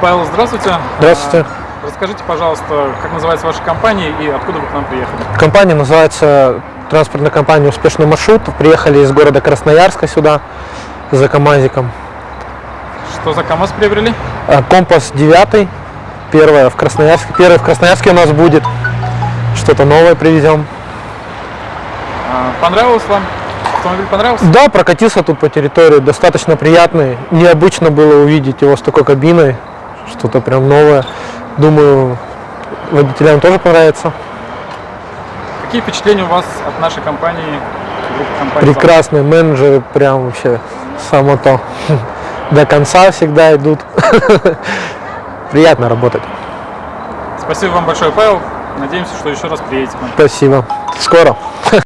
Павел, здравствуйте. Здравствуйте. А, Расскажите, пожалуйста, как называется ваша компания и откуда вы к нам приехали? Компания называется транспортная компания «Успешный маршрут». Приехали из города Красноярска сюда за КамАЗиком. Что за КАМАЗ приобрели? А, Компас 9, первая в Красноярске. Первый в Красноярске у нас будет. Что-то новое привезем. А, Понравилось вам? Автомобиль понравился? Да, прокатился тут по территории, достаточно приятный. Необычно было увидеть его с такой кабиной, что-то прям новое. Думаю, водителям тоже понравится. Какие впечатления у вас от нашей компании? Прекрасные менеджеры, прям вообще само то. До конца всегда идут. Приятно работать. Спасибо вам большое, Павел. Надеемся, что еще раз приедете. Спасибо. Скоро.